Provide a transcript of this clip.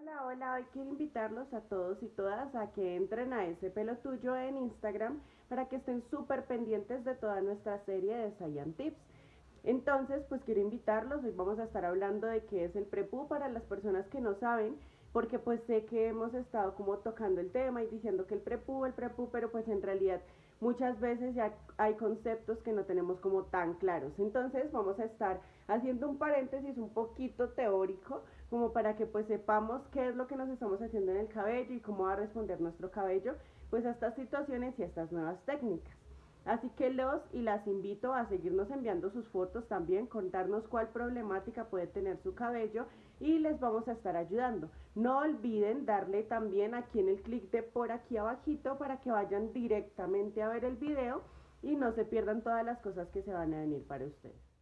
Hola, hola, hoy quiero invitarlos a todos y todas a que entren a ese pelo tuyo en Instagram para que estén súper pendientes de toda nuestra serie de Science Tips. Entonces, pues quiero invitarlos, hoy vamos a estar hablando de qué es el prepú para las personas que no saben, porque pues sé que hemos estado como tocando el tema y diciendo que el prepú, el prepú, pero pues en realidad muchas veces ya hay conceptos que no tenemos como tan claros. Entonces vamos a estar haciendo un paréntesis un poquito teórico como para que pues sepamos qué es lo que nos estamos haciendo en el cabello y cómo va a responder nuestro cabello pues a estas situaciones y a estas nuevas técnicas. Así que los y las invito a seguirnos enviando sus fotos también, contarnos cuál problemática puede tener su cabello y les vamos a estar ayudando. No olviden darle también aquí en el clic de por aquí abajito para que vayan directamente a ver el video y no se pierdan todas las cosas que se van a venir para ustedes.